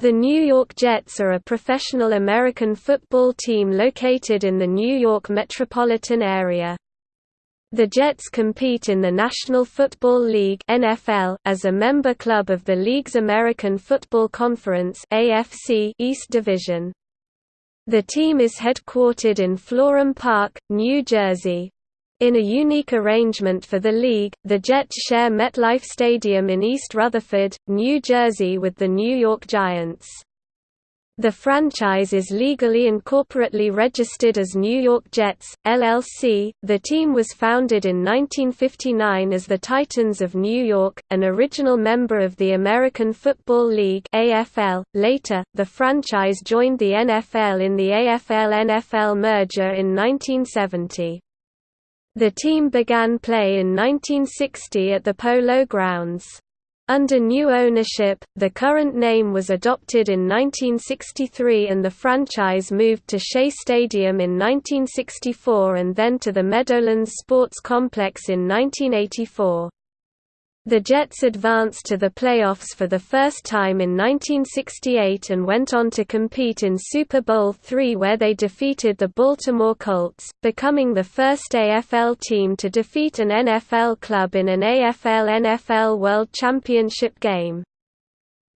The New York Jets are a professional American football team located in the New York metropolitan area. The Jets compete in the National Football League (NFL) as a member club of the league's American Football Conference (AFC) East Division. The team is headquartered in Florham Park, New Jersey. In a unique arrangement for the league, the Jets share MetLife Stadium in East Rutherford, New Jersey with the New York Giants. The franchise is legally and corporately registered as New York Jets, LLC. The team was founded in 1959 as the Titans of New York, an original member of the American Football League (AFL). Later, the franchise joined the NFL in the AFL-NFL merger in 1970. The team began play in 1960 at the Polo Grounds. Under new ownership, the current name was adopted in 1963 and the franchise moved to Shea Stadium in 1964 and then to the Meadowlands Sports Complex in 1984. The Jets advanced to the playoffs for the first time in 1968 and went on to compete in Super Bowl III where they defeated the Baltimore Colts, becoming the first AFL team to defeat an NFL club in an AFL-NFL World Championship game.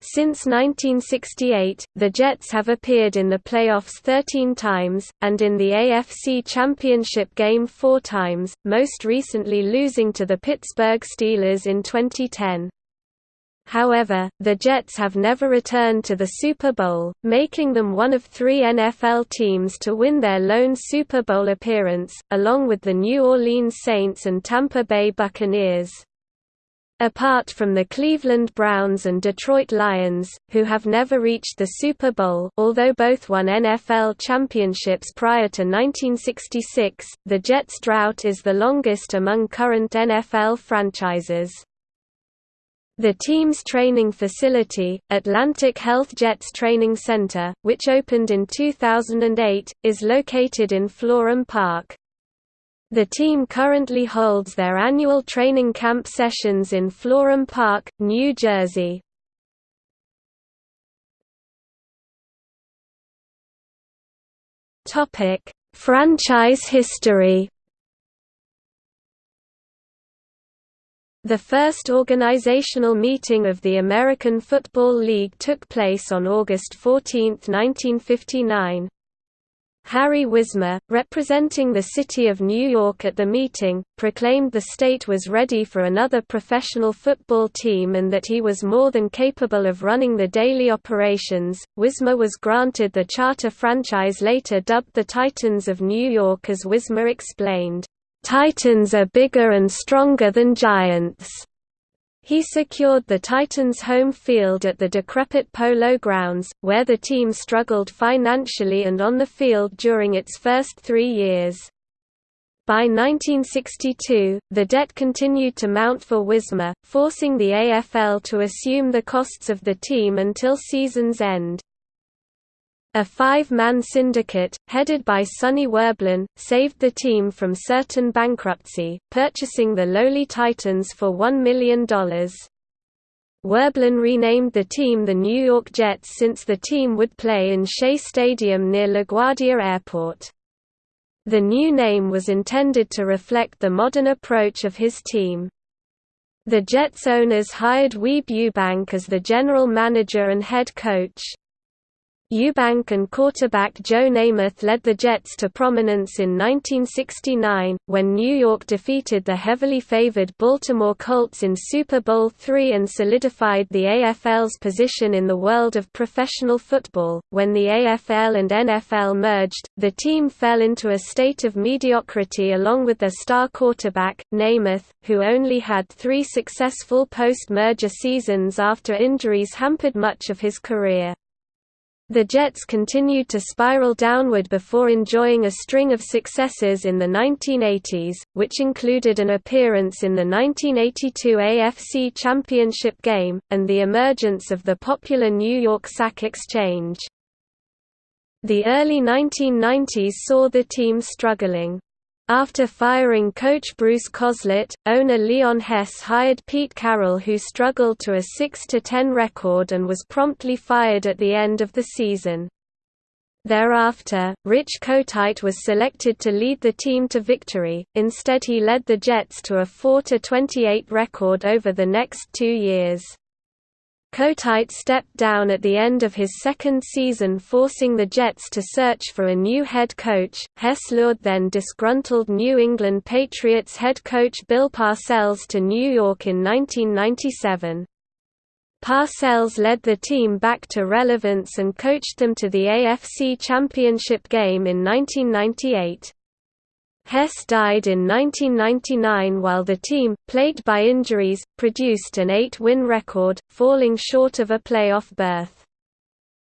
Since 1968, the Jets have appeared in the playoffs 13 times, and in the AFC Championship game four times, most recently losing to the Pittsburgh Steelers in 2010. However, the Jets have never returned to the Super Bowl, making them one of three NFL teams to win their lone Super Bowl appearance, along with the New Orleans Saints and Tampa Bay Buccaneers. Apart from the Cleveland Browns and Detroit Lions, who have never reached the Super Bowl although both won NFL championships prior to 1966, the Jets' drought is the longest among current NFL franchises. The team's training facility, Atlantic Health Jets Training Center, which opened in 2008, is located in Florham Park. The team currently holds their annual training camp sessions in Florham Park, New Jersey. Topic: Franchise history. The first organizational meeting of the American Football League took place on August 14, 1959. Harry Wismer, representing the City of New York at the meeting, proclaimed the state was ready for another professional football team and that he was more than capable of running the daily operations. Wismer was granted the charter franchise later dubbed the Titans of New York as Wismer explained, Titans are bigger and stronger than Giants. He secured the Titans' home field at the decrepit Polo Grounds, where the team struggled financially and on the field during its first three years. By 1962, the debt continued to mount for Wismer, forcing the AFL to assume the costs of the team until season's end. A five-man syndicate, headed by Sonny Werblin, saved the team from certain bankruptcy, purchasing the lowly Titans for $1 million. Werblin renamed the team the New York Jets since the team would play in Shea Stadium near LaGuardia Airport. The new name was intended to reflect the modern approach of his team. The Jets owners hired Weeb Ewbank as the general manager and head coach. Ewbank and quarterback Joe Namath led the Jets to prominence in 1969, when New York defeated the heavily favored Baltimore Colts in Super Bowl III and solidified the AFL's position in the world of professional football. When the AFL and NFL merged, the team fell into a state of mediocrity along with their star quarterback, Namath, who only had three successful post-merger seasons after injuries hampered much of his career. The Jets continued to spiral downward before enjoying a string of successes in the 1980s, which included an appearance in the 1982 AFC Championship game, and the emergence of the popular New York Sack Exchange. The early 1990s saw the team struggling. After firing coach Bruce Coslet, owner Leon Hess hired Pete Carroll who struggled to a 6–10 record and was promptly fired at the end of the season. Thereafter, Rich Kotite was selected to lead the team to victory, instead he led the Jets to a 4–28 record over the next two years. Kotite stepped down at the end of his second season forcing the Jets to search for a new head coach. Hess lured then disgruntled New England Patriots head coach Bill Parcells to New York in 1997. Parcells led the team back to relevance and coached them to the AFC Championship game in 1998. Hess died in 1999 while the team, plagued by injuries, produced an eight-win record, falling short of a playoff berth.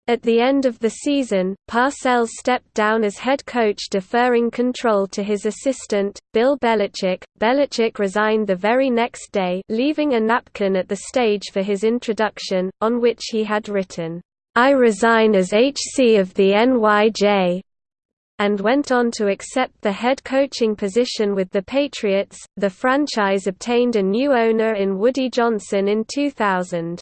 At the end of the season, Parcells stepped down as head coach deferring control to his assistant, Bill Belichick. Belichick resigned the very next day leaving a napkin at the stage for his introduction, on which he had written, "'I resign as HC of the NYJ, and went on to accept the head coaching position with the Patriots. The franchise obtained a new owner in Woody Johnson in 2000.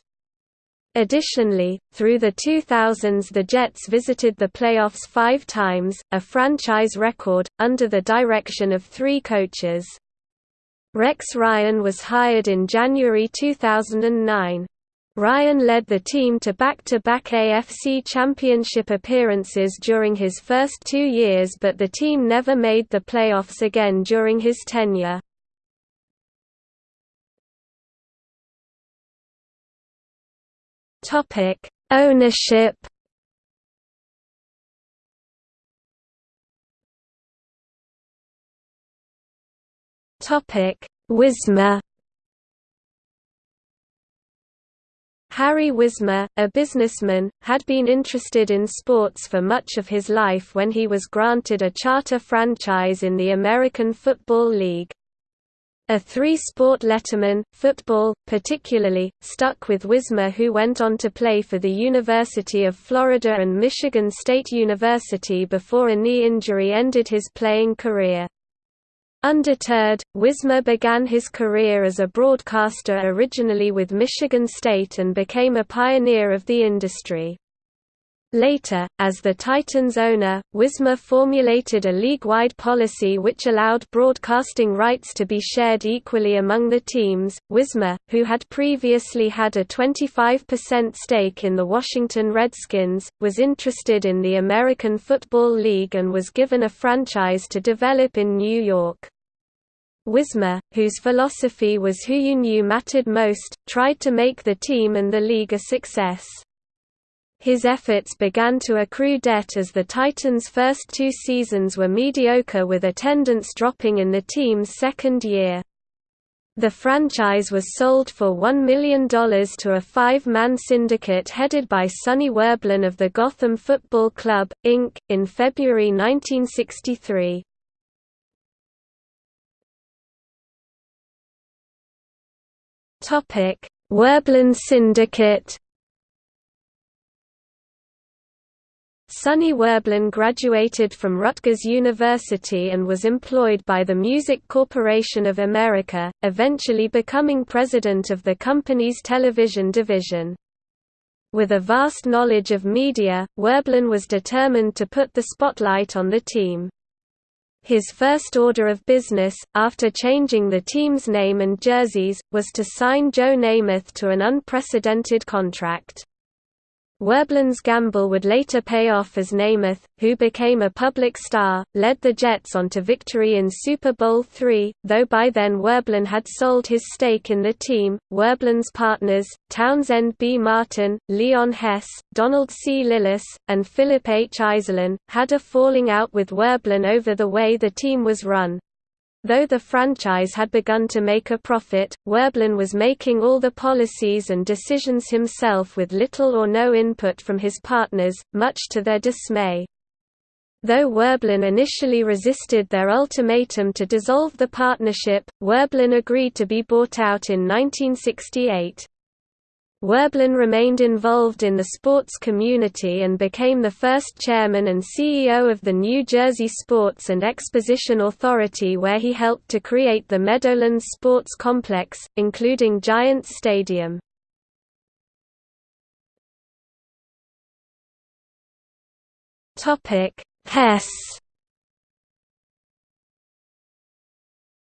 Additionally, through the 2000s the Jets visited the playoffs five times, a franchise record, under the direction of three coaches. Rex Ryan was hired in January 2009. Ryan led the team to back-to-back -back AFC Championship appearances during his first two years but the team never made the playoffs again during his tenure. Ownership Wismer Harry Wismer, a businessman, had been interested in sports for much of his life when he was granted a charter franchise in the American Football League. A three-sport letterman, football, particularly, stuck with Wismer who went on to play for the University of Florida and Michigan State University before a knee injury ended his playing career. Undeterred, Wismer began his career as a broadcaster originally with Michigan State and became a pioneer of the industry. Later, as the Titans owner, Wismer formulated a league-wide policy which allowed broadcasting rights to be shared equally among the teams. Wismer, who had previously had a 25% stake in the Washington Redskins, was interested in the American Football League and was given a franchise to develop in New York. Wismer, whose philosophy was who you knew mattered most, tried to make the team and the league a success. His efforts began to accrue debt as the Titans' first two seasons were mediocre with attendance dropping in the team's second year. The franchise was sold for $1 million to a five-man syndicate headed by Sonny Werblin of the Gotham Football Club, Inc., in February 1963. Topic: Werblin Syndicate. Sonny Werblin graduated from Rutgers University and was employed by the Music Corporation of America, eventually becoming president of the company's television division. With a vast knowledge of media, Werblin was determined to put the spotlight on the team. His first order of business, after changing the team's name and jerseys, was to sign Joe Namath to an unprecedented contract. Werblin's gamble would later pay off as Namath, who became a public star, led the Jets on to victory in Super Bowl III, though by then Werblin had sold his stake in the team. Werblin's partners, Townsend B. Martin, Leon Hess, Donald C. Lillis, and Philip H. Iselin, had a falling out with Werblin over the way the team was run. Though the franchise had begun to make a profit, Werblin was making all the policies and decisions himself with little or no input from his partners, much to their dismay. Though Werblin initially resisted their ultimatum to dissolve the partnership, Werblin agreed to be bought out in 1968. Werblin remained involved in the sports community and became the first chairman and CEO of the New Jersey Sports and Exposition Authority where he helped to create the Meadowlands Sports Complex, including Giants Stadium. Hess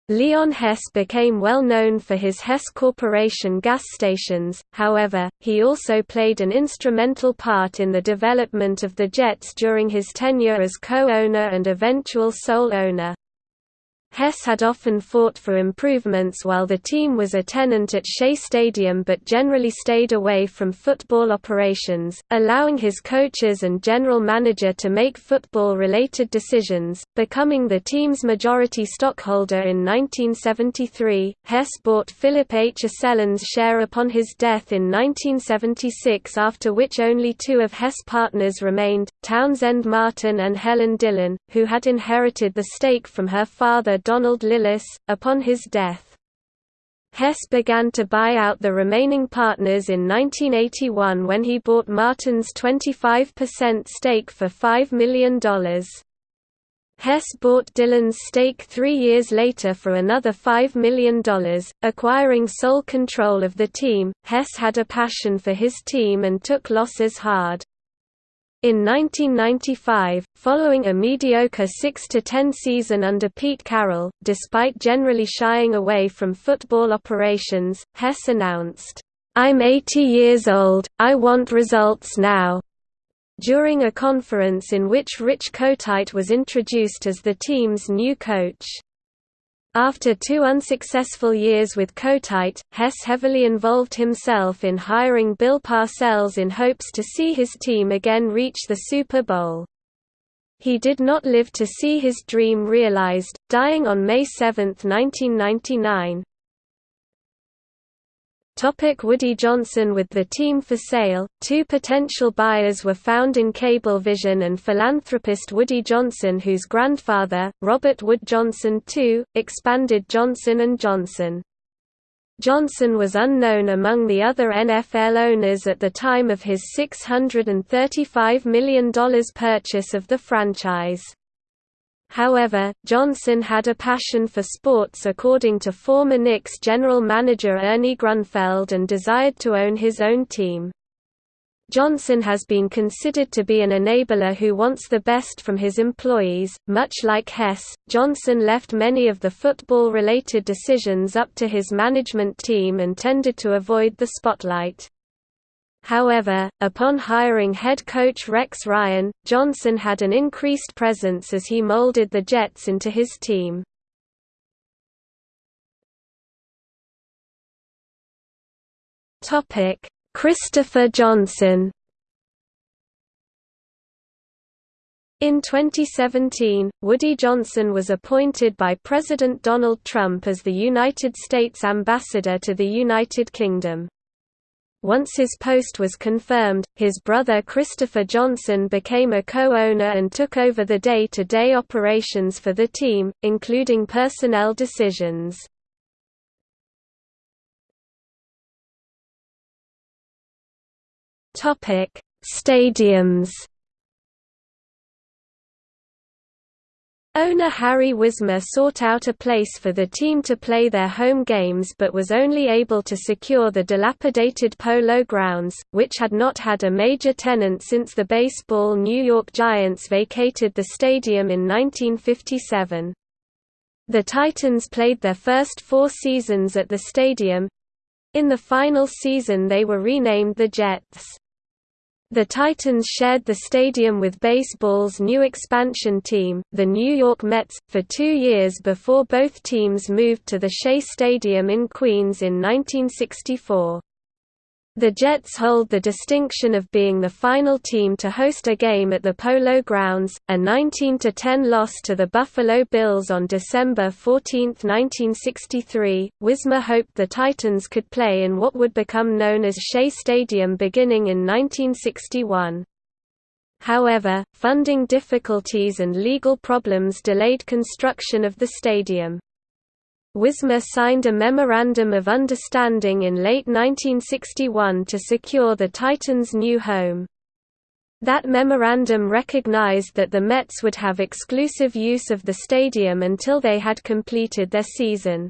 Leon Hess became well known for his Hess Corporation gas stations, however, he also played an instrumental part in the development of the Jets during his tenure as co-owner and eventual sole owner. Hess had often fought for improvements while the team was a tenant at Shea Stadium but generally stayed away from football operations, allowing his coaches and general manager to make football-related decisions. Becoming the team's majority stockholder in 1973, Hess bought Philip H. Iselin's share upon his death in 1976 after which only two of Hess' partners remained, Townsend Martin and Helen Dillon, who had inherited the stake from her father Donald Lillis, upon his death. Hess began to buy out the remaining partners in 1981 when he bought Martin's 25% stake for $5 million. Hess bought Dillon's stake three years later for another $5 million, acquiring sole control of the team. Hess had a passion for his team and took losses hard. In 1995, following a mediocre 6–10 season under Pete Carroll, despite generally shying away from football operations, Hess announced, "'I'm 80 years old, I want results now' during a conference in which Rich Kotite was introduced as the team's new coach. After two unsuccessful years with Kotite, Hess heavily involved himself in hiring Bill Parcells in hopes to see his team again reach the Super Bowl. He did not live to see his dream realized, dying on May 7, 1999. Topic Woody Johnson With the team for sale, two potential buyers were found in Cablevision and philanthropist Woody Johnson whose grandfather, Robert Wood Johnson II, expanded Johnson & Johnson. Johnson was unknown among the other NFL owners at the time of his $635 million purchase of the franchise. However, Johnson had a passion for sports according to former Knicks general manager Ernie Grunfeld and desired to own his own team. Johnson has been considered to be an enabler who wants the best from his employees. Much like Hess, Johnson left many of the football related decisions up to his management team and tended to avoid the spotlight. However, upon hiring head coach Rex Ryan, Johnson had an increased presence as he molded the Jets into his team. Christopher Johnson In 2017, Woody Johnson was appointed by President Donald Trump as the United States Ambassador to the United Kingdom. Once his post was confirmed, his brother Christopher Johnson became a co-owner and took over the day-to-day -day operations for the team, including personnel decisions. Stadiums Owner Harry Wismer sought out a place for the team to play their home games but was only able to secure the dilapidated Polo Grounds, which had not had a major tenant since the baseball New York Giants vacated the stadium in 1957. The Titans played their first four seasons at the stadium. In the final season they were renamed the Jets. The Titans shared the stadium with baseball's new expansion team, the New York Mets, for two years before both teams moved to the Shea Stadium in Queens in 1964. The Jets hold the distinction of being the final team to host a game at the Polo Grounds, a 19–10 loss to the Buffalo Bills on December 14, 1963. Wismer hoped the Titans could play in what would become known as Shea Stadium beginning in 1961. However, funding difficulties and legal problems delayed construction of the stadium. Wismer signed a Memorandum of Understanding in late 1961 to secure the Titans' new home. That memorandum recognized that the Mets would have exclusive use of the stadium until they had completed their season.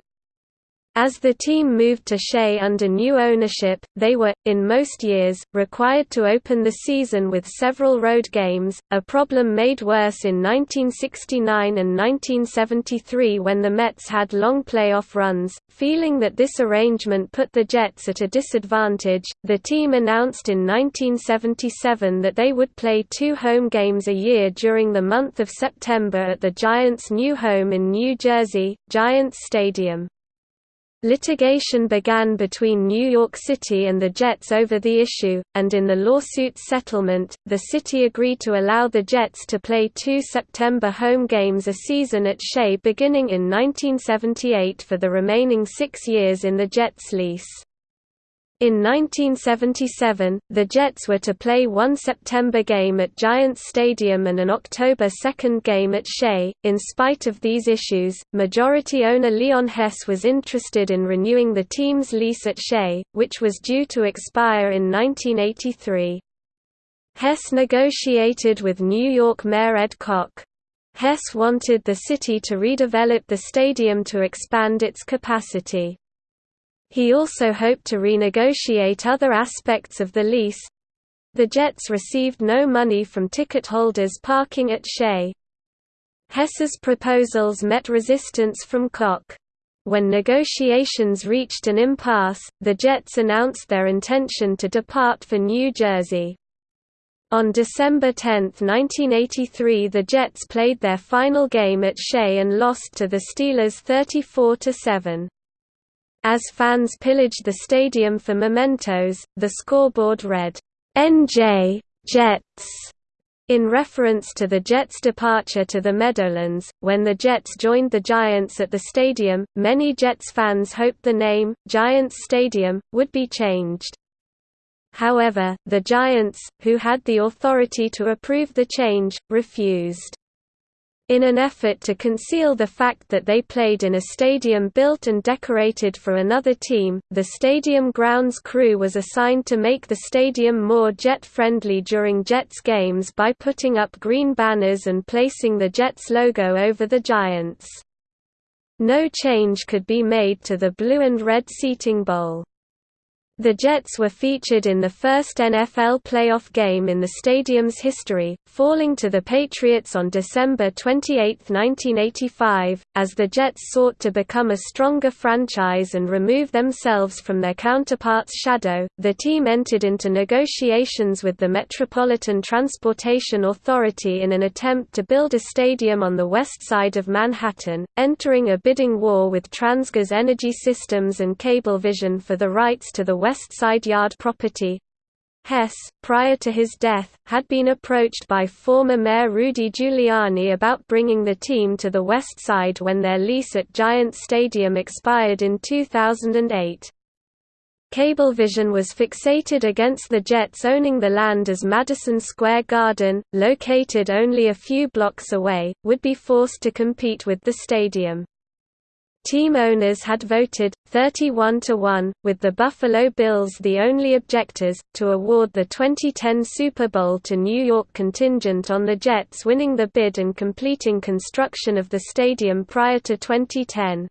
As the team moved to Shea under new ownership, they were, in most years, required to open the season with several road games, a problem made worse in 1969 and 1973 when the Mets had long playoff runs. Feeling that this arrangement put the Jets at a disadvantage, the team announced in 1977 that they would play two home games a year during the month of September at the Giants' new home in New Jersey, Giants Stadium. Litigation began between New York City and the Jets over the issue, and in the lawsuit settlement, the city agreed to allow the Jets to play two September home games a season at Shea beginning in 1978 for the remaining six years in the Jets' lease. In 1977, the Jets were to play one September game at Giants Stadium and an October 2 game at Shea. In spite of these issues, majority owner Leon Hess was interested in renewing the team's lease at Shea, which was due to expire in 1983. Hess negotiated with New York Mayor Ed Koch. Hess wanted the city to redevelop the stadium to expand its capacity. He also hoped to renegotiate other aspects of the lease. The Jets received no money from ticket holders parking at Shea. Hess's proposals met resistance from Koch. When negotiations reached an impasse, the Jets announced their intention to depart for New Jersey. On December 10, 1983 the Jets played their final game at Shea and lost to the Steelers 34–7. As fans pillaged the stadium for mementos, the scoreboard read, "'NJ Jets' in reference to the Jets' departure to the Meadowlands. When the Jets joined the Giants at the stadium, many Jets fans hoped the name, Giants Stadium, would be changed. However, the Giants, who had the authority to approve the change, refused. In an effort to conceal the fact that they played in a stadium built and decorated for another team, the stadium grounds crew was assigned to make the stadium more Jet-friendly during Jets games by putting up green banners and placing the Jets logo over the Giants. No change could be made to the blue and red seating bowl. The Jets were featured in the first NFL playoff game in the stadium's history, falling to the Patriots on December 28, 1985. As the Jets sought to become a stronger franchise and remove themselves from their counterparts' shadow, the team entered into negotiations with the Metropolitan Transportation Authority in an attempt to build a stadium on the west side of Manhattan, entering a bidding war with Transgas Energy Systems and Cablevision for the rights to the West Side Yard property. Hess, prior to his death, had been approached by former Mayor Rudy Giuliani about bringing the team to the West Side when their lease at Giants Stadium expired in 2008. Cablevision was fixated against the Jets owning the land as Madison Square Garden, located only a few blocks away, would be forced to compete with the stadium. Team owners had voted, 31 to 1, with the Buffalo Bills the only objectors, to award the 2010 Super Bowl to New York contingent on the Jets winning the bid and completing construction of the stadium prior to 2010.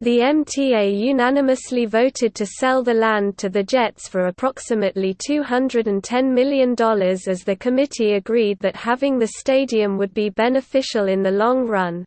The MTA unanimously voted to sell the land to the Jets for approximately $210 million as the committee agreed that having the stadium would be beneficial in the long run.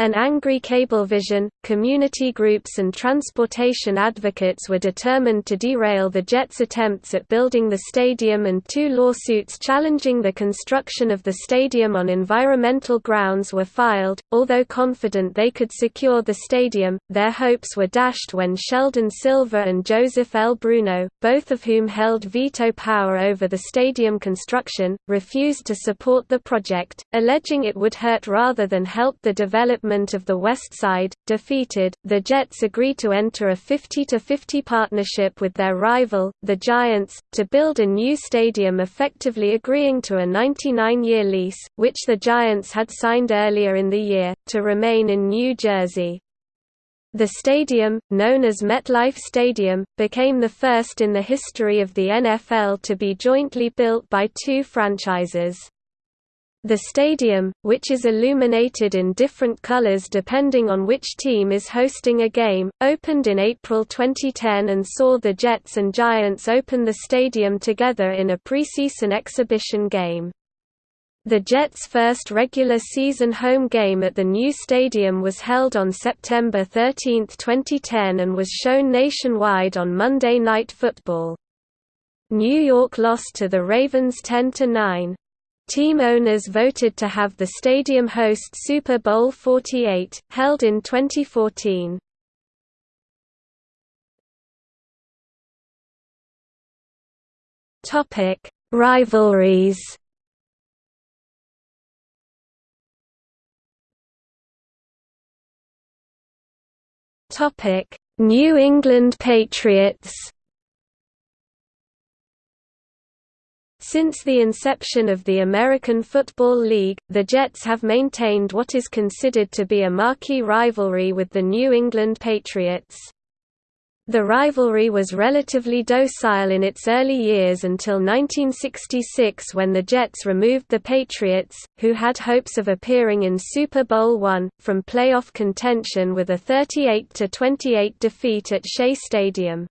An angry Cablevision, community groups and transportation advocates were determined to derail the Jets' attempts at building the stadium and two lawsuits challenging the construction of the stadium on environmental grounds were filed. Although confident they could secure the stadium, their hopes were dashed when Sheldon Silver and Joseph L. Bruno, both of whom held veto power over the stadium construction, refused to support the project, alleging it would hurt rather than help the development of the West Side. Defeated, the Jets agreed to enter a 50-50 partnership with their rival, the Giants, to build a new stadium effectively agreeing to a 99-year lease, which the Giants had signed earlier in the year, to remain in New Jersey. The stadium, known as MetLife Stadium, became the first in the history of the NFL to be jointly built by two franchises. The stadium, which is illuminated in different colors depending on which team is hosting a game, opened in April 2010 and saw the Jets and Giants open the stadium together in a preseason exhibition game. The Jets' first regular season home game at the new stadium was held on September 13, 2010 and was shown nationwide on Monday Night Football. New York lost to the Ravens 10–9. Team owners voted to have the stadium host Super Bowl 48, held in 2014. Topic: Rivalries Topic: New England Patriots. Since the inception of the American Football League, the Jets have maintained what is considered to be a marquee rivalry with the New England Patriots. The rivalry was relatively docile in its early years until 1966 when the Jets removed the Patriots, who had hopes of appearing in Super Bowl I, from playoff contention with a 38–28 defeat at Shea Stadium.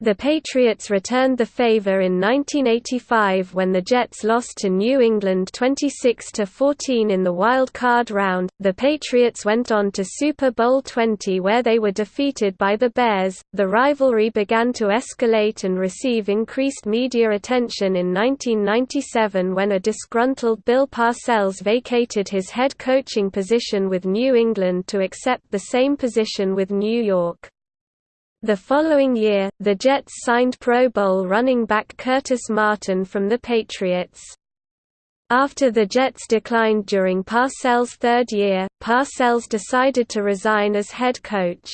The Patriots returned the favor in 1985 when the Jets lost to New England 26 14 in the wild card round. The Patriots went on to Super Bowl 20 where they were defeated by the Bears. The rivalry began to escalate and receive increased media attention in 1997 when a disgruntled Bill Parcells vacated his head coaching position with New England to accept the same position with New York. The following year, the Jets signed Pro Bowl running back Curtis Martin from the Patriots. After the Jets declined during Parcells' third year, Parcells decided to resign as head coach.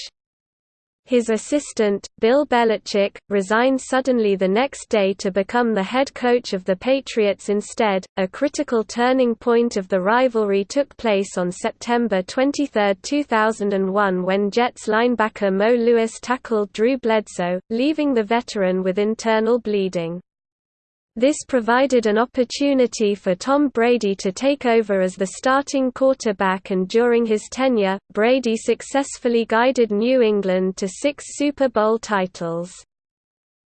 His assistant, Bill Belichick, resigned suddenly the next day to become the head coach of the Patriots instead. A critical turning point of the rivalry took place on September 23, 2001 when Jets linebacker Mo Lewis tackled Drew Bledsoe, leaving the veteran with internal bleeding. This provided an opportunity for Tom Brady to take over as the starting quarterback and during his tenure, Brady successfully guided New England to six Super Bowl titles.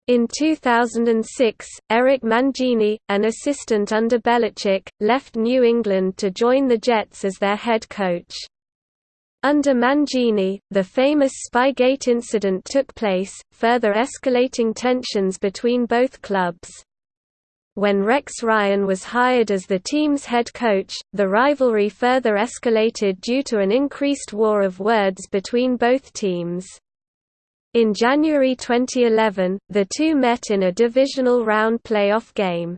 In 2006, Eric Mangini, an assistant under Belichick, left New England to join the Jets as their head coach. Under Mangini, the famous Spygate incident took place, further escalating tensions between both clubs. When Rex Ryan was hired as the team's head coach, the rivalry further escalated due to an increased war of words between both teams. In January 2011, the two met in a divisional round playoff game.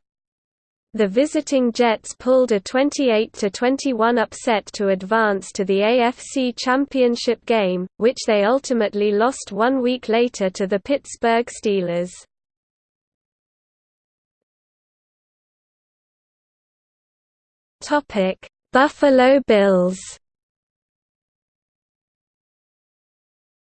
The visiting Jets pulled a 28–21 upset to advance to the AFC Championship game, which they ultimately lost one week later to the Pittsburgh Steelers. Topic: Buffalo Bills.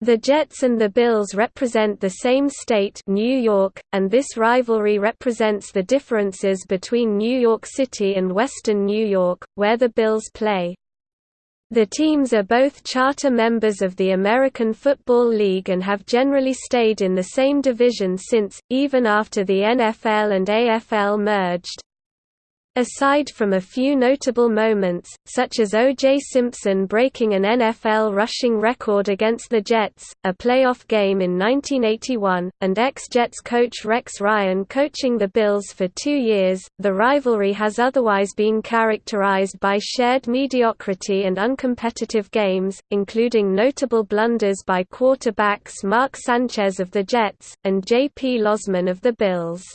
The Jets and the Bills represent the same state New York, and this rivalry represents the differences between New York City and Western New York, where the Bills play. The teams are both charter members of the American Football League and have generally stayed in the same division since, even after the NFL and AFL merged. Aside from a few notable moments, such as O.J. Simpson breaking an NFL rushing record against the Jets, a playoff game in 1981, and ex-Jets coach Rex Ryan coaching the Bills for two years, the rivalry has otherwise been characterized by shared mediocrity and uncompetitive games, including notable blunders by quarterbacks Mark Sanchez of the Jets, and J.P. Losman of the Bills.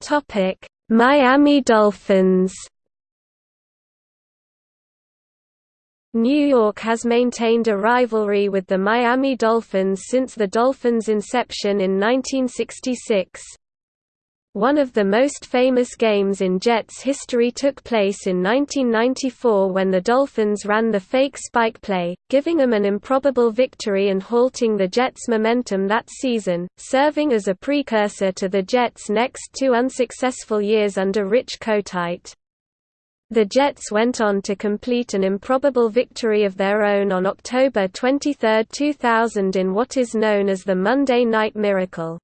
Topic: Miami Dolphins. New York has maintained a rivalry with the Miami Dolphins since the Dolphins' inception in 1966. One of the most famous games in Jets history took place in 1994 when the Dolphins ran the fake spike play, giving them an improbable victory and halting the Jets' momentum that season, serving as a precursor to the Jets' next two unsuccessful years under Rich Kotite. The Jets went on to complete an improbable victory of their own on October 23, 2000 in what is known as the Monday Night Miracle.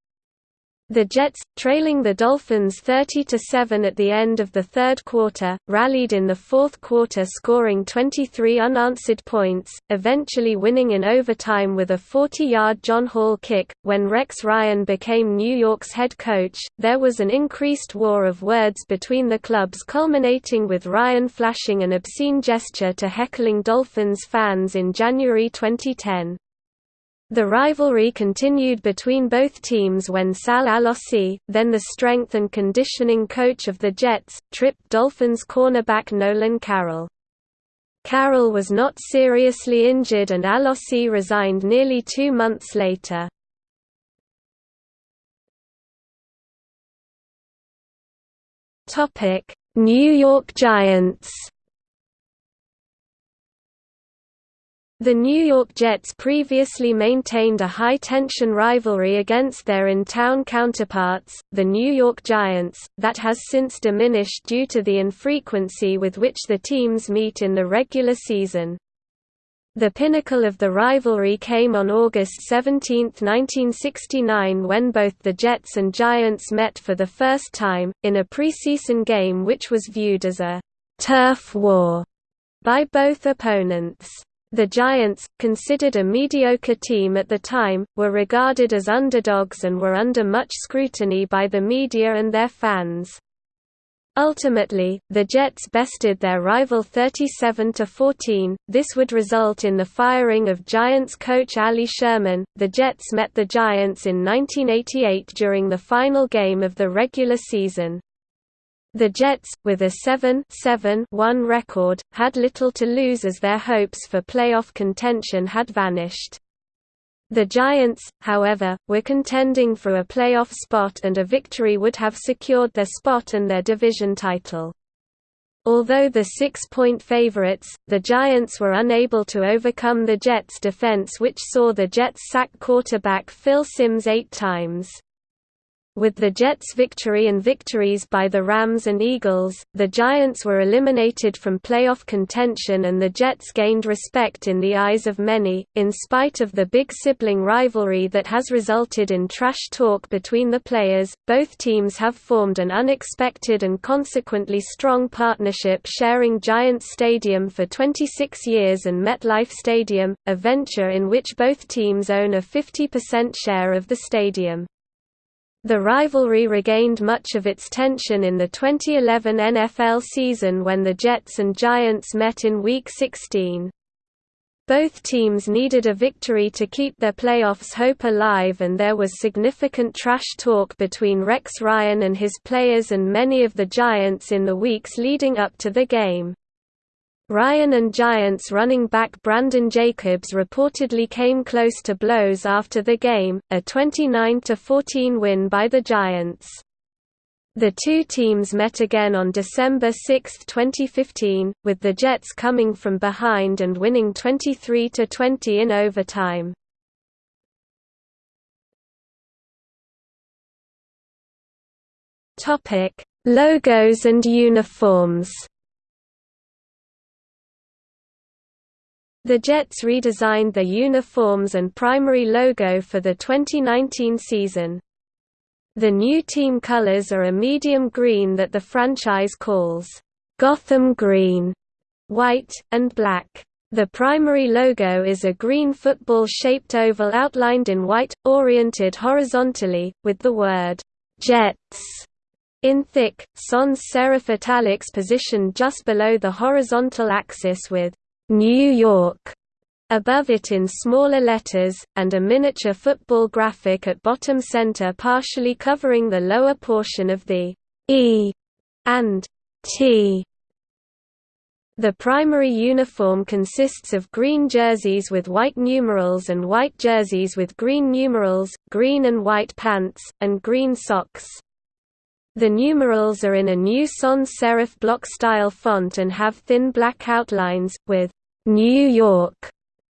The Jets, trailing the Dolphins 30–7 at the end of the third quarter, rallied in the fourth quarter scoring 23 unanswered points, eventually winning in overtime with a 40-yard John Hall kick. When Rex Ryan became New York's head coach, there was an increased war of words between the clubs culminating with Ryan flashing an obscene gesture to heckling Dolphins fans in January 2010. The rivalry continued between both teams when Sal Alosi, then the strength and conditioning coach of the Jets, tripped Dolphins cornerback Nolan Carroll. Carroll was not seriously injured and Alosi resigned nearly two months later. New York Giants The New York Jets previously maintained a high-tension rivalry against their in-town counterparts, the New York Giants, that has since diminished due to the infrequency with which the teams meet in the regular season. The pinnacle of the rivalry came on August 17, 1969 when both the Jets and Giants met for the first time, in a preseason game which was viewed as a «turf war» by both opponents. The Giants, considered a mediocre team at the time, were regarded as underdogs and were under much scrutiny by the media and their fans. Ultimately, the Jets bested their rival 37–14, this would result in the firing of Giants coach Allie Sherman. The Jets met the Giants in 1988 during the final game of the regular season. The Jets, with a 7-7-1 record, had little to lose as their hopes for playoff contention had vanished. The Giants, however, were contending for a playoff spot and a victory would have secured their spot and their division title. Although the six-point favorites, the Giants were unable to overcome the Jets' defense which saw the Jets sack quarterback Phil Simms eight times. With the Jets' victory and victories by the Rams and Eagles, the Giants were eliminated from playoff contention and the Jets gained respect in the eyes of many, in spite of the big sibling rivalry that has resulted in trash talk between the players. Both teams have formed an unexpected and consequently strong partnership sharing Giants Stadium for 26 years and MetLife Stadium, a venture in which both teams own a 50% share of the stadium. The rivalry regained much of its tension in the 2011 NFL season when the Jets and Giants met in Week 16. Both teams needed a victory to keep their playoffs hope alive and there was significant trash talk between Rex Ryan and his players and many of the Giants in the weeks leading up to the game. Ryan and Giants running back Brandon Jacobs reportedly came close to blows after the game, a 29–14 win by the Giants. The two teams met again on December 6, 2015, with the Jets coming from behind and winning 23–20 in overtime. Logos and uniforms The Jets redesigned their uniforms and primary logo for the 2019 season. The new team colors are a medium green that the franchise calls, "'Gotham Green", white, and black. The primary logo is a green football-shaped oval outlined in white, oriented horizontally, with the word, "'Jets' in thick, sans serif italics positioned just below the horizontal axis with New York above it in smaller letters, and a miniature football graphic at bottom center partially covering the lower portion of the E and T. The primary uniform consists of green jerseys with white numerals and white jerseys with green numerals, green and white pants, and green socks. The numerals are in a new sans serif block-style font and have thin black outlines, with «New York»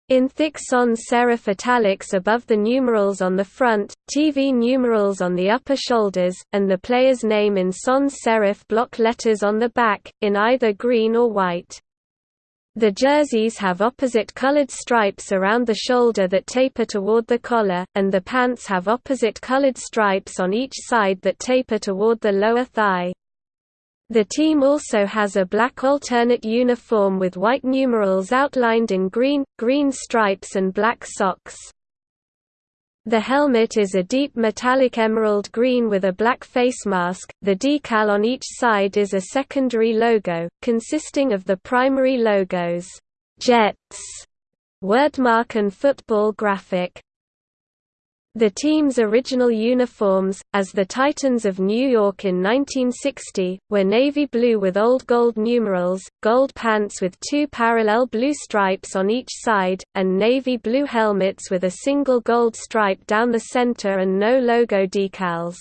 in thick sans serif italics above the numerals on the front, TV numerals on the upper shoulders, and the player's name in sans serif block letters on the back, in either green or white. The jerseys have opposite colored stripes around the shoulder that taper toward the collar, and the pants have opposite colored stripes on each side that taper toward the lower thigh. The team also has a black alternate uniform with white numerals outlined in green, green stripes and black socks. The helmet is a deep metallic emerald green with a black face mask. The decal on each side is a secondary logo, consisting of the primary logos, Jets, wordmark and football graphic. The team's original uniforms, as the Titans of New York in 1960, were navy blue with old gold numerals, gold pants with two parallel blue stripes on each side, and navy blue helmets with a single gold stripe down the center and no logo decals.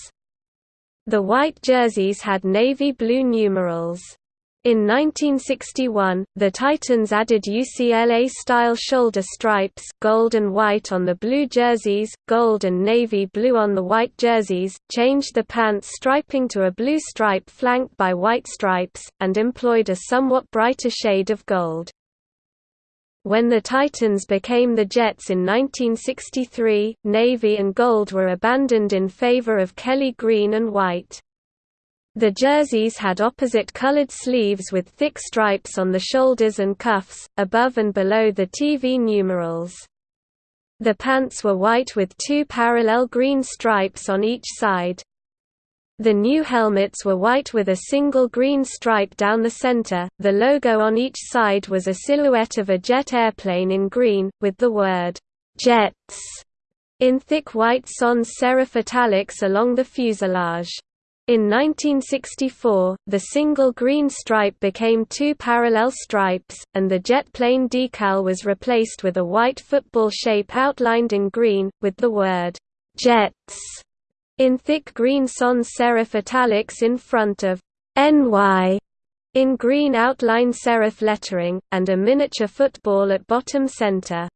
The white jerseys had navy blue numerals. In 1961, the Titans added UCLA-style shoulder stripes gold and white on the blue jerseys, gold and navy blue on the white jerseys, changed the pants striping to a blue stripe flanked by white stripes, and employed a somewhat brighter shade of gold. When the Titans became the Jets in 1963, navy and gold were abandoned in favor of Kelly green and white. The jerseys had opposite colored sleeves with thick stripes on the shoulders and cuffs, above and below the TV numerals. The pants were white with two parallel green stripes on each side. The new helmets were white with a single green stripe down the center. The logo on each side was a silhouette of a jet airplane in green, with the word Jets in thick white sans serif italics along the fuselage. In 1964, the single green stripe became two parallel stripes, and the jet plane decal was replaced with a white football shape outlined in green, with the word, "'Jets' in thick green sans serif italics in front of NY in green outline serif lettering, and a miniature football at bottom center.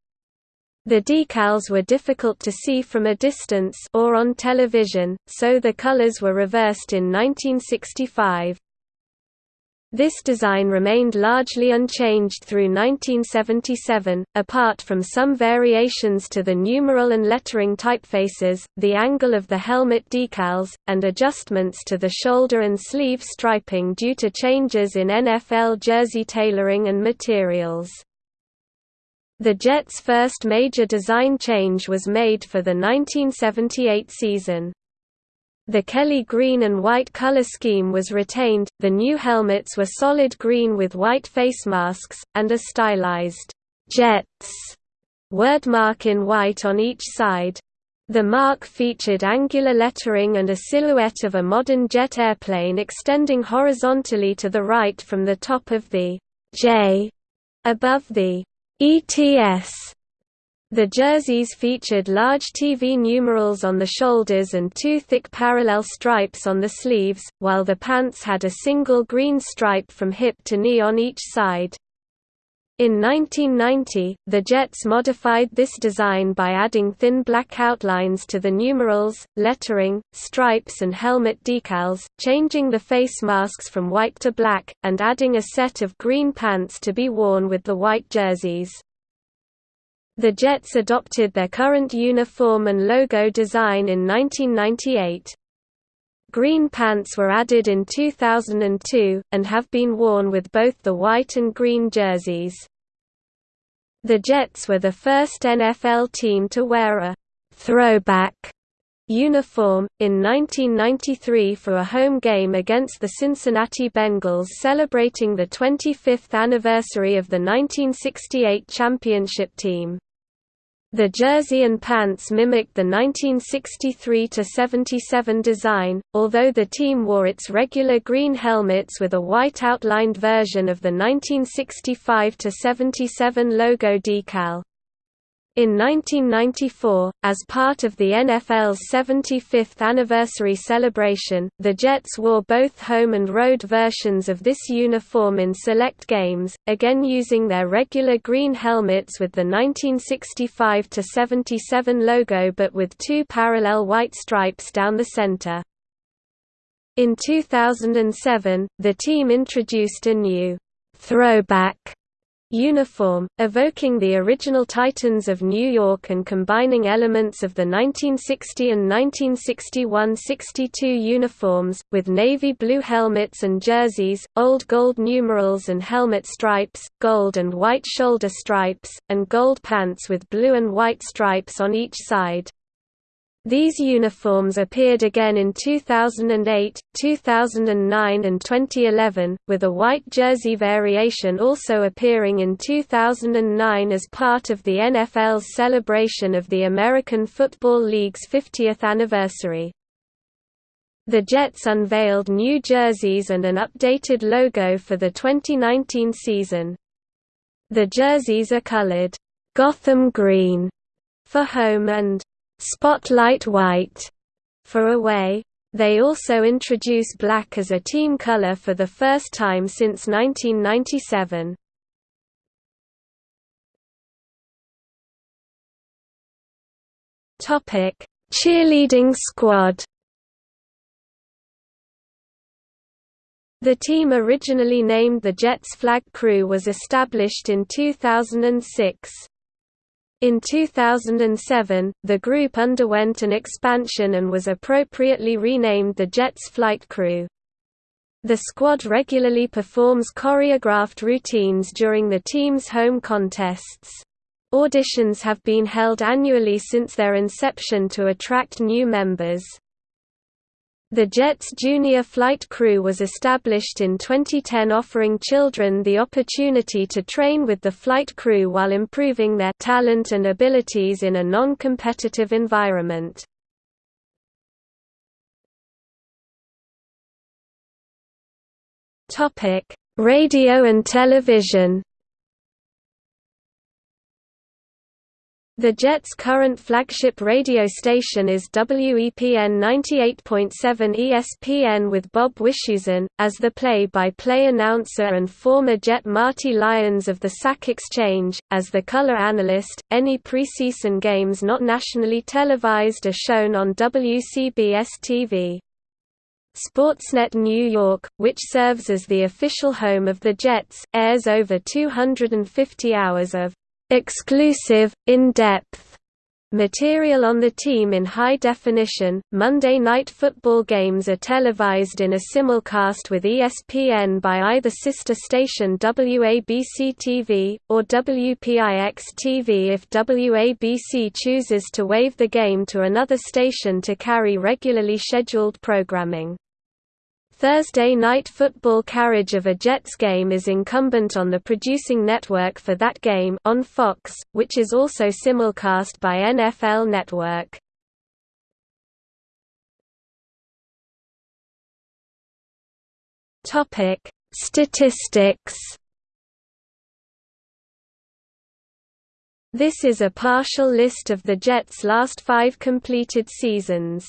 The decals were difficult to see from a distance or on television, so the colors were reversed in 1965. This design remained largely unchanged through 1977, apart from some variations to the numeral and lettering typefaces, the angle of the helmet decals, and adjustments to the shoulder and sleeve striping due to changes in NFL jersey tailoring and materials. The jet's first major design change was made for the 1978 season. The Kelly green and white color scheme was retained, the new helmets were solid green with white face masks, and a stylized «Jets» wordmark in white on each side. The mark featured angular lettering and a silhouette of a modern jet airplane extending horizontally to the right from the top of the «J» above the ETS the jerseys featured large TV numerals on the shoulders and two thick parallel stripes on the sleeves, while the pants had a single green stripe from hip to knee on each side. In 1990, the Jets modified this design by adding thin black outlines to the numerals, lettering, stripes and helmet decals, changing the face masks from white to black, and adding a set of green pants to be worn with the white jerseys. The Jets adopted their current uniform and logo design in 1998. Green pants were added in 2002, and have been worn with both the white and green jerseys. The Jets were the first NFL team to wear a «throwback» uniform, in 1993 for a home game against the Cincinnati Bengals celebrating the 25th anniversary of the 1968 championship team. The jersey and pants mimicked the 1963–77 design, although the team wore its regular green helmets with a white outlined version of the 1965–77 logo decal. In 1994, as part of the NFL's 75th anniversary celebration, the Jets wore both home and road versions of this uniform in select games, again using their regular green helmets with the 1965–77 logo but with two parallel white stripes down the center. In 2007, the team introduced a new throwback uniform, evoking the original Titans of New York and combining elements of the 1960 and 1961–62 uniforms, with navy blue helmets and jerseys, old gold numerals and helmet stripes, gold and white shoulder stripes, and gold pants with blue and white stripes on each side. These uniforms appeared again in 2008, 2009 and 2011, with a white jersey variation also appearing in 2009 as part of the NFL's celebration of the American Football League's 50th anniversary. The Jets unveiled new jerseys and an updated logo for the 2019 season. The jerseys are colored, "'Gotham Green' for home and Spotlight White for away. They also introduce black as a team color for the first time since 1997. Topic: Cheerleading squad. The team originally named the Jets Flag Crew was established in 2006. In 2007, the group underwent an expansion and was appropriately renamed the Jets Flight Crew. The squad regularly performs choreographed routines during the team's home contests. Auditions have been held annually since their inception to attract new members. The Jet's junior flight crew was established in 2010 offering children the opportunity to train with the flight crew while improving their talent and abilities in a non-competitive environment. Radio and television The Jet's current flagship radio station is WEPN 98.7 ESPN with Bob Wischusen, as the play-by-play -play announcer and former Jet Marty Lyons of the Sack Exchange, as the color analyst. Any preseason games not nationally televised are shown on WCBS-TV. Sportsnet New York, which serves as the official home of the Jets, airs over 250 hours of exclusive, in-depth material on the team in high definition. Monday Night Football games are televised in a simulcast with ESPN by either sister station WABC-TV or WPIX-TV if WABC chooses to waive the game to another station to carry regularly scheduled programming. Thursday night football carriage of a Jets game is incumbent on the producing network for that game on Fox, which is also simulcast by NFL Network. Topic: Statistics. This is a partial list of the Jets' last five completed seasons.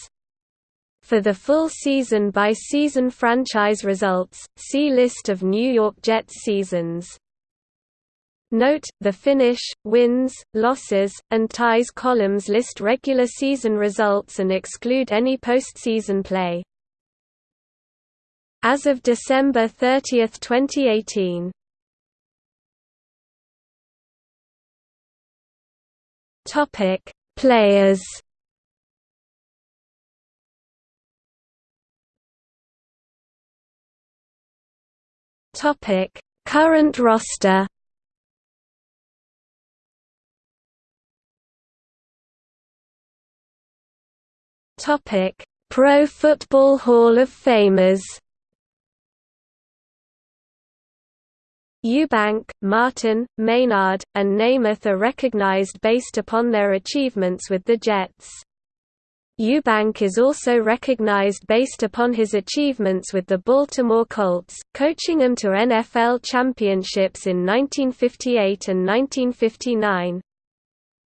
For the full season-by-season franchise results, see List of New York Jets seasons. Note, the finish, wins, losses, and ties columns list regular season results and exclude any postseason play. As of December 30, 2018 Players Topic: Current roster. Topic: Pro Football Hall of Famers. Ewbank, Martin, Maynard, and Namath are recognized based upon their achievements with the Jets. Ewbank is also recognized based upon his achievements with the Baltimore Colts, coaching them to NFL championships in 1958 and 1959.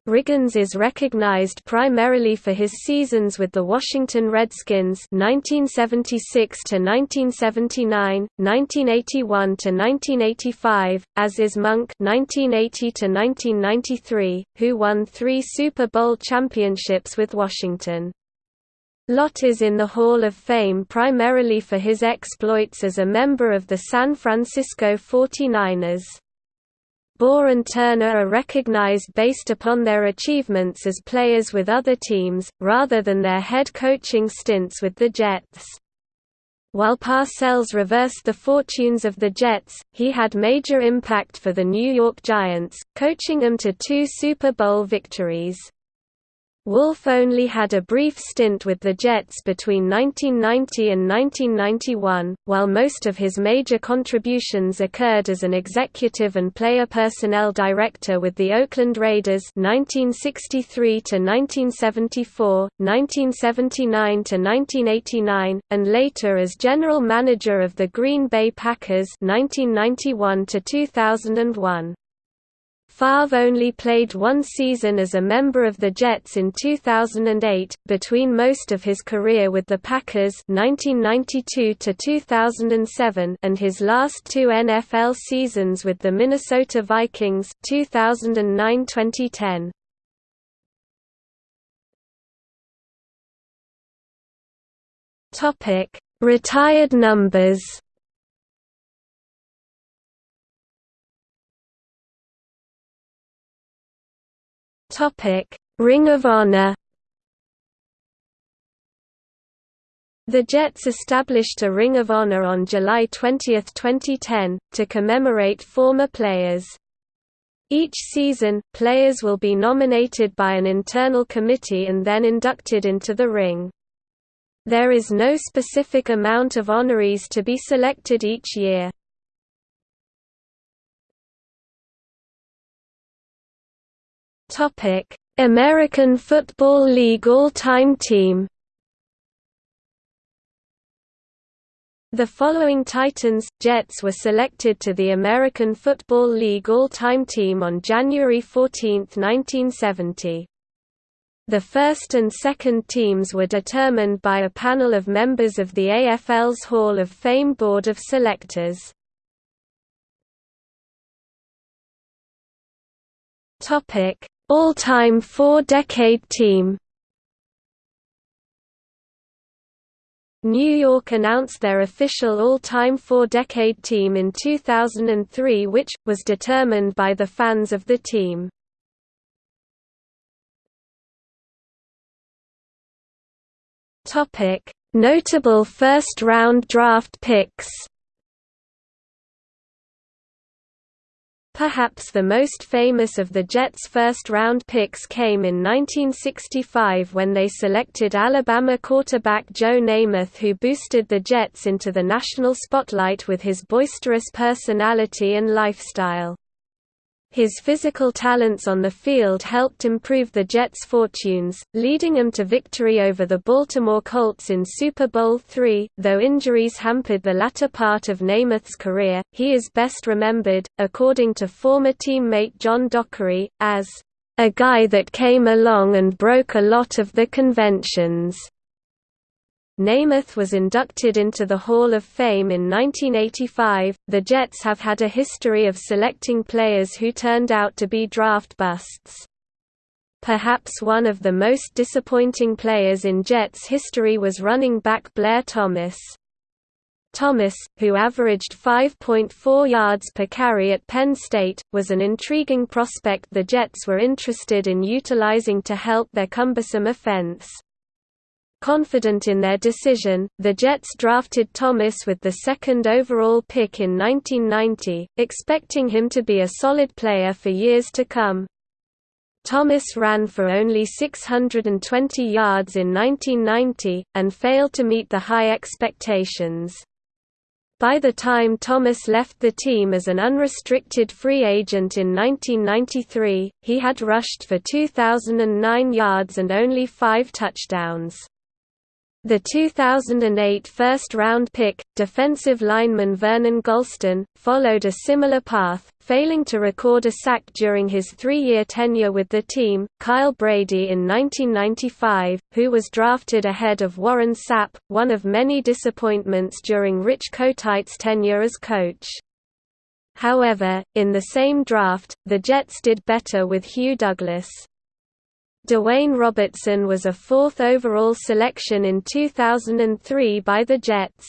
Riggins is recognized primarily for his seasons with the Washington Redskins 1976 to 1979, 1981 to 1985, as is Monk 1980 to 1993, who won 3 Super Bowl championships with Washington. Lott is in the Hall of Fame primarily for his exploits as a member of the San Francisco 49ers. Bohr and Turner are recognized based upon their achievements as players with other teams, rather than their head coaching stints with the Jets. While Parcells reversed the fortunes of the Jets, he had major impact for the New York Giants, coaching them to two Super Bowl victories. Wolf only had a brief stint with the Jets between 1990 and 1991, while most of his major contributions occurred as an executive and player personnel director with the Oakland Raiders 1963 to 1974, 1979 to 1989, and later as general manager of the Green Bay Packers 1991 to 2001. Favre only played one season as a member of the Jets in 2008, between most of his career with the Packers 1992 2007, and his last two NFL seasons with the Minnesota Vikings 2009-2010. Topic: Retired numbers. Topic: Ring of Honor. The Jets established a Ring of Honor on July 20, 2010, to commemorate former players. Each season, players will be nominated by an internal committee and then inducted into the ring. There is no specific amount of honorees to be selected each year. Topic: American Football League All-Time Team. The following Titans, Jets were selected to the American Football League All-Time Team on January 14, 1970. The first and second teams were determined by a panel of members of the AFL's Hall of Fame Board of Selectors. All-time four-decade team New York announced their official all-time four-decade team in 2003 which, was determined by the fans of the team. Notable first-round draft picks Perhaps the most famous of the Jets' first-round picks came in 1965 when they selected Alabama quarterback Joe Namath who boosted the Jets into the national spotlight with his boisterous personality and lifestyle. His physical talents on the field helped improve the Jets' fortunes, leading them to victory over the Baltimore Colts in Super Bowl III. Though injuries hampered the latter part of Namath's career, he is best remembered, according to former teammate John Dockery, as a guy that came along and broke a lot of the conventions. Namath was inducted into the Hall of Fame in 1985. The Jets have had a history of selecting players who turned out to be draft busts. Perhaps one of the most disappointing players in Jets history was running back Blair Thomas. Thomas, who averaged 5.4 yards per carry at Penn State, was an intriguing prospect the Jets were interested in utilizing to help their cumbersome offense. Confident in their decision, the Jets drafted Thomas with the second overall pick in 1990, expecting him to be a solid player for years to come. Thomas ran for only 620 yards in 1990, and failed to meet the high expectations. By the time Thomas left the team as an unrestricted free agent in 1993, he had rushed for 2,009 yards and only five touchdowns. The 2008 first-round pick, defensive lineman Vernon Gholston, followed a similar path, failing to record a sack during his three-year tenure with the team. Kyle Brady in 1995, who was drafted ahead of Warren Sapp, one of many disappointments during Rich Kotite's tenure as coach. However, in the same draft, the Jets did better with Hugh Douglas. DeWayne Robertson was a fourth overall selection in 2003 by the Jets.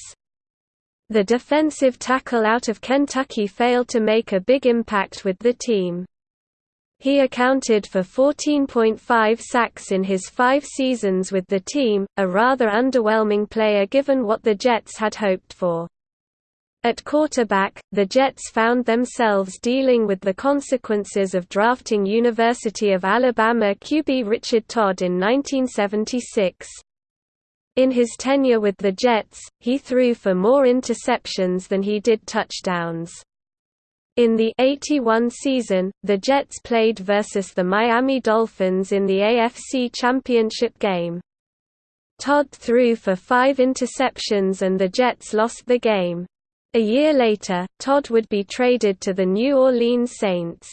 The defensive tackle out of Kentucky failed to make a big impact with the team. He accounted for 14.5 sacks in his five seasons with the team, a rather underwhelming player given what the Jets had hoped for. At quarterback, the Jets found themselves dealing with the consequences of drafting University of Alabama QB Richard Todd in 1976. In his tenure with the Jets, he threw for more interceptions than he did touchdowns. In the 81 season, the Jets played versus the Miami Dolphins in the AFC Championship game. Todd threw for five interceptions and the Jets lost the game. A year later, Todd would be traded to the New Orleans Saints.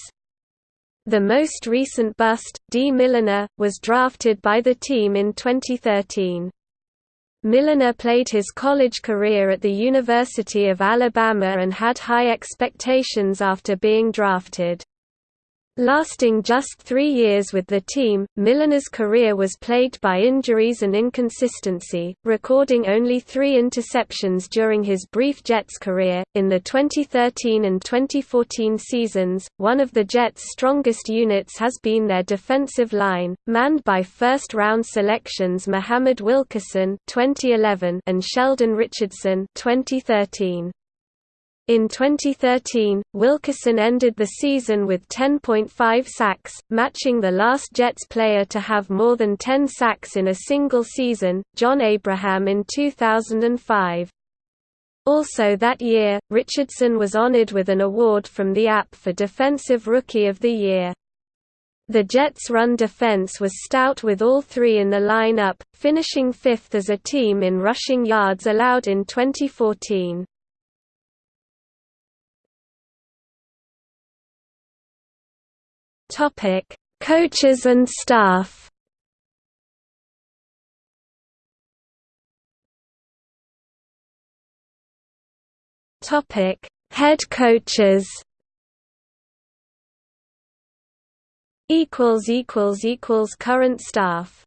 The most recent bust, D. Milliner, was drafted by the team in 2013. Milliner played his college career at the University of Alabama and had high expectations after being drafted. Lasting just three years with the team, Milliner's career was plagued by injuries and inconsistency, recording only three interceptions during his brief Jets career. In the 2013 and 2014 seasons, one of the Jets' strongest units has been their defensive line, manned by first round selections Muhammad Wilkerson 2011 and Sheldon Richardson 2013. In 2013, Wilkerson ended the season with 10.5 sacks, matching the last Jets player to have more than 10 sacks in a single season, John Abraham in 2005. Also that year, Richardson was honored with an award from the App for Defensive Rookie of the Year. The Jets' run defense was stout with all three in the lineup, finishing fifth as a team in rushing yards allowed in 2014. Topic: Coaches and staff. Topic: Head coaches. Equals equals equals current staff.